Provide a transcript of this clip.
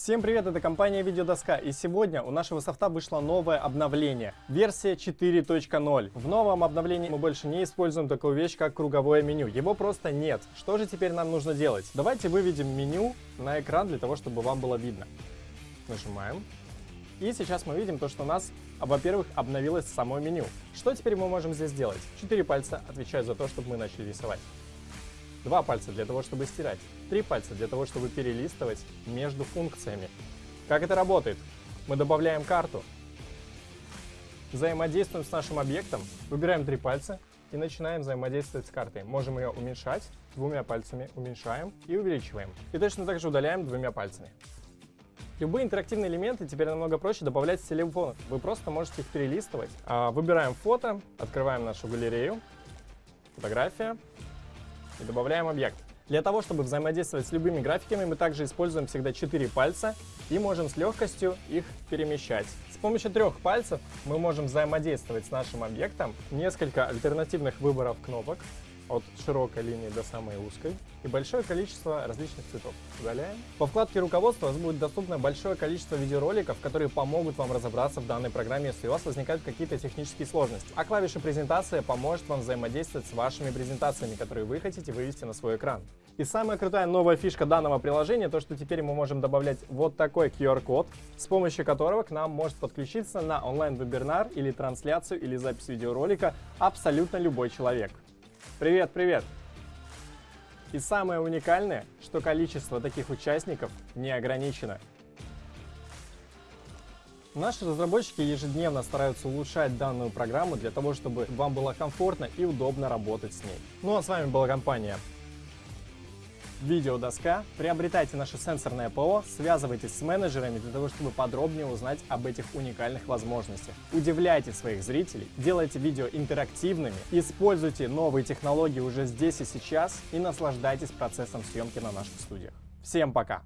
Всем привет, это компания Видеодоска, и сегодня у нашего софта вышло новое обновление, версия 4.0. В новом обновлении мы больше не используем такую вещь, как круговое меню, его просто нет. Что же теперь нам нужно делать? Давайте выведем меню на экран для того, чтобы вам было видно. Нажимаем. И сейчас мы видим то, что у нас, во-первых, обновилось само меню. Что теперь мы можем здесь сделать? Четыре пальца отвечают за то, чтобы мы начали рисовать. Два пальца для того, чтобы стирать. Три пальца для того, чтобы перелистывать между функциями. Как это работает? Мы добавляем карту, взаимодействуем с нашим объектом, выбираем три пальца и начинаем взаимодействовать с картой. Можем ее уменьшать двумя пальцами, уменьшаем и увеличиваем. И точно так же удаляем двумя пальцами. Любые интерактивные элементы теперь намного проще добавлять с телефона. Вы просто можете их перелистывать. А, выбираем фото, открываем нашу галерею, фотография, и добавляем объект. Для того, чтобы взаимодействовать с любыми графиками, мы также используем всегда 4 пальца и можем с легкостью их перемещать. С помощью трех пальцев мы можем взаимодействовать с нашим объектом. Несколько альтернативных выборов кнопок от широкой линии до самой узкой и большое количество различных цветов. Удаляем. По вкладке руководства у вас будет доступно большое количество видеороликов, которые помогут вам разобраться в данной программе, если у вас возникают какие-то технические сложности. А клавиша презентация поможет вам взаимодействовать с вашими презентациями, которые вы хотите вывести на свой экран. И самая крутая новая фишка данного приложения, то что теперь мы можем добавлять вот такой QR-код, с помощью которого к нам может подключиться на онлайн-вебинар или трансляцию или запись видеоролика абсолютно любой человек. Привет, привет! И самое уникальное, что количество таких участников не ограничено. Наши разработчики ежедневно стараются улучшать данную программу для того, чтобы вам было комфортно и удобно работать с ней. Ну а с вами была компания видеодоска, приобретайте наше сенсорное ПО, связывайтесь с менеджерами для того, чтобы подробнее узнать об этих уникальных возможностях. Удивляйте своих зрителей, делайте видео интерактивными, используйте новые технологии уже здесь и сейчас и наслаждайтесь процессом съемки на наших студиях. Всем пока!